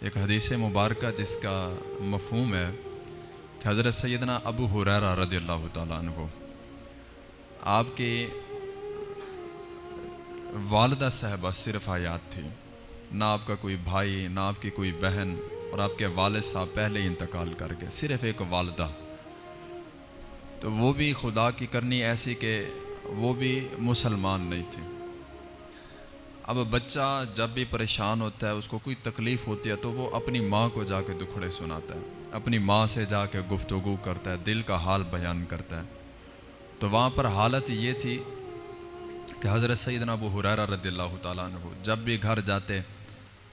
ایک حدیث مبارکہ جس کا مفہوم ہے کہ حضرت سیدنا ابو حریرہ رضی اللہ تعالیٰ عنہ آپ کی والدہ صاحبہ صرف آیات تھی، نہ آپ کا کوئی بھائی، نہ آپ کی کوئی بہن اور آپ کے والد صاحب پہلے ہی انتقال کر کے صرف ایک والدہ۔ تو وہ بھی خدا کی کرنی ایسی کہ وہ بھی مسلمان نہیں تھی۔ اب بچہ جب بھی پریشان ہوتا ہے، اس کو کوئی تکلیف ہوتی ہے تو وہ اپنی ماں کو جا کے دکھڑے سناتا ہے۔ اپنی ماں سے جا کے گفتگو کرتا ہے، دل کا حال بیان کرتا ہے۔ تو وہاں پر حالت یہ تھی کہ حضرت سیدنا ابو حریرہ رضی اللہ تعالیٰ عنہ جب بھی گھر جاتے،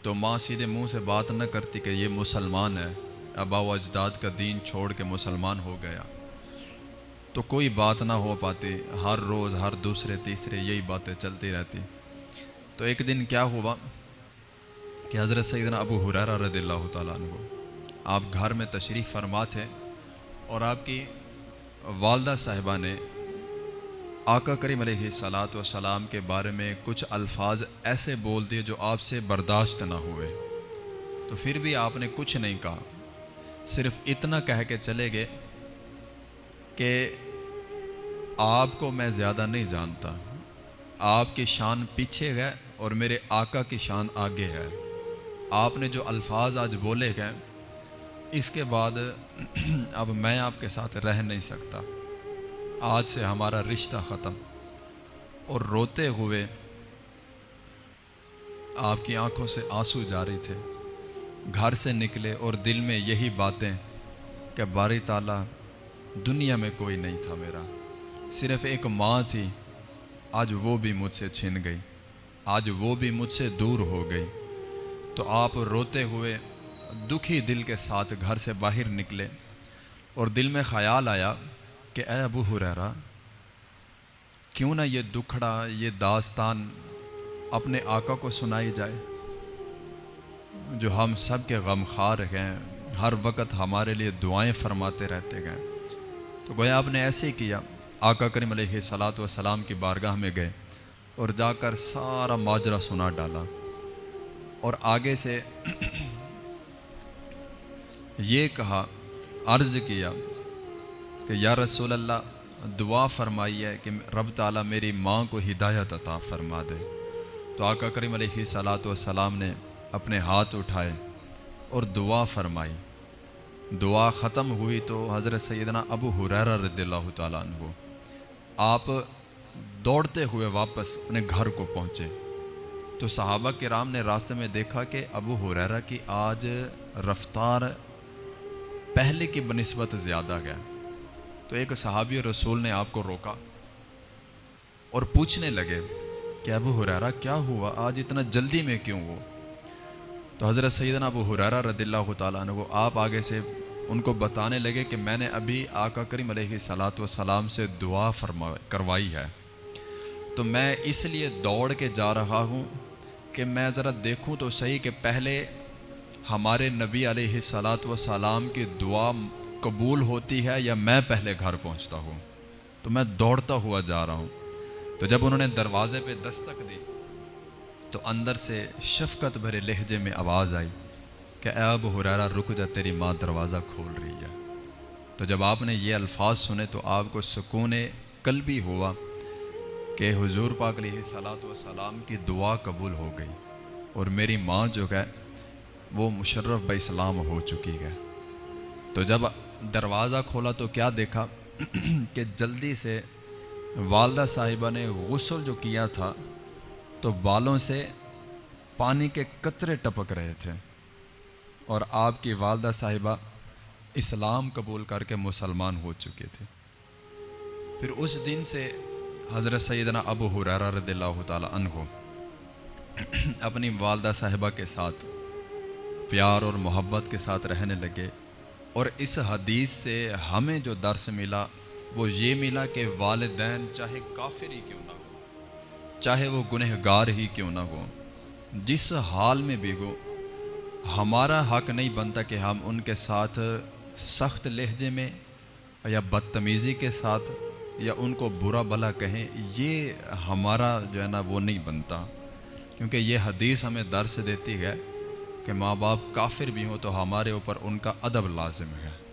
تو ماں سیدھے منہ سے بات نہ کرتی کہ یہ مسلمان ہے۔ ابا و اجداد کا دین چھوڑ کے مسلمان ہو گیا۔ تو کوئی بات نہ ہو پاتی، ہر روز، ہر دوسرے، تیسرے یہی باتیں چلتی رہتی۔ تو ایک دن کیا ہوا کہ حضرت سیدنا ابو حریرہ رضی اللہ تعالیٰ عنہ آپ گھر میں تشریف فرما تھے اور آپ کی والدہ صاحبہ نے آقا کریم علیہ صلاۃ و سلام کے بارے میں کچھ الفاظ ایسے بول دیے جو آپ سے برداشت نہ ہوئے۔ تو پھر بھی آپ نے کچھ نہیں کہا۔ صرف اتنا کہہ کے چلے گئے کہ آپ کو میں زیادہ نہیں جانتا۔ آپ کی شان پیچھے ہے اور میرے آقا کی شان آگے ہے۔ آپ نے جو الفاظ آج بولے گئے اس کے بعد اب میں آپ کے ساتھ رہ نہیں سکتا۔ آج سے ہمارا رشتہ ختم۔ اور روتے ہوئے آپ کی آنکھوں سے آنسو جاری تھے۔ گھر سے نکلے اور دل میں یہی باتیں کہ باری تعالیٰ، دنیا میں کوئی نہیں تھا میرا۔ صرف ایک ماں تھی، آج وہ بھی مجھ سے چھن گئی۔ آج وہ بھی مجھ سے دور ہو گئی۔ تو آپ روتے ہوئے دکھی دل کے ساتھ گھر سے باہر نکلے اور دل میں خیال آیا کہ اے ابو حریرہ کیوں نہ یہ دکھڑا، یہ داستان اپنے آقا کو سنائی جائے۔ جو ہم سب کے غم خار ہیں، ہر وقت ہمارے لیے دعائیں فرماتے رہتے گئے تو گویا آپ نے ایسے ہی کیا، آقا کریم علیہ صلاۃ وسلام کی بارگاہ میں گئے۔ اور جا کر سارا ماجرا سنا ڈالا۔ اور آگے سے یہ کہا، عرض کیا کہ یا رسول اللہ، دعا فرمائی ہے کہ رب تعالیٰ میری ماں کو ہدایت عطا فرما دے۔ تو آقا کریم علیہ صلاۃ والسلام نے اپنے ہاتھ اٹھائے اور دعا فرمائی۔ دعا ختم ہوئی تو حضرت سیدنا ابو حریرہ رضی اللہ تعالیٰ عنہ، آپ دوڑتے ہوئے واپس اپنے گھر کو پہنچے۔ تو صحابہ کرام نے راستے میں دیکھا کہ ابو حریرہ کی آج رفتار پہلے کی بنسبت زیادہ گیا تو ایک صحابی رسول نے آپ کو روکا اور پوچھنے لگے کہ ابو حریرہ کیا ہوا؟ آج اتنا جلدی میں کیوں ہو؟ تو حضرت سیدنا ابو حریرہ رضی اللہ تعالیٰ عنہ آپ آگے سے ان کو بتانے لگے کہ میں نے ابھی آقا کریم علیہ صلاۃ وسلام سے دعا فرما کروائی ہے۔ تو میں اس لیے دوڑ کے جا رہا ہوں کہ میں ذرا دیکھوں تو صحیح کہ پہلے ہمارے نبی علیہ صلاۃ و سلام کی دعا قبول ہوتی ہے یا میں پہلے گھر پہنچتا ہوں؟ تو میں دوڑتا ہوا جا رہا ہوں۔ تو جب انہوں نے دروازے پہ دستک دی تو اندر سے شفقت بھرے لہجے میں آواز آئی کہ اے اب حرارہ رک جا، تیری ماں دروازہ کھول رہی ہے۔ تو جب آپ نے یہ الفاظ سنے تو آپ کو سکون کل بھی ہوا۔ کہ حضور پاک علیہ صلاۃ و سلام کی دعا قبول ہو گئی اور میری ماں جو ہے وہ مشرف بہ اسلام ہو چکی ہے۔ تو جب دروازہ کھولا تو کیا دیکھا کہ جلدی سے والدہ صاحبہ نے غسل جو کیا تھا تو بالوں سے پانی کے قطرے ٹپک رہے تھے اور آپ کی والدہ صاحبہ اسلام قبول کر کے مسلمان ہو چکے تھے۔ پھر اس دن سے حضرت سیدنا ابو حریرہ رضی اللہ تعالیٰ عنہ اپنی والدہ صاحبہ کے ساتھ پیار اور محبت کے ساتھ رہنے لگے اور اس حدیث سے ہمیں جو درس ملا وہ یہ ملا کہ والدین چاہے کافر ہی کیوں نہ ہو چاہے وہ گنہ گار ہی کیوں نہ ہو جس حال میں بھی ہو ہمارا حق نہیں بنتا کہ ہم ان کے ساتھ سخت لہجے میں یا بدتمیزی کے ساتھ یا ان کو برا بھلا کہیں، یہ ہمارا جو ہے نا وہ نہیں بنتا۔ کیونکہ یہ حدیث ہمیں درس دیتی ہے کہ ماں باپ کافر بھی ہوں تو ہمارے اوپر ان کا ادب لازم ہے۔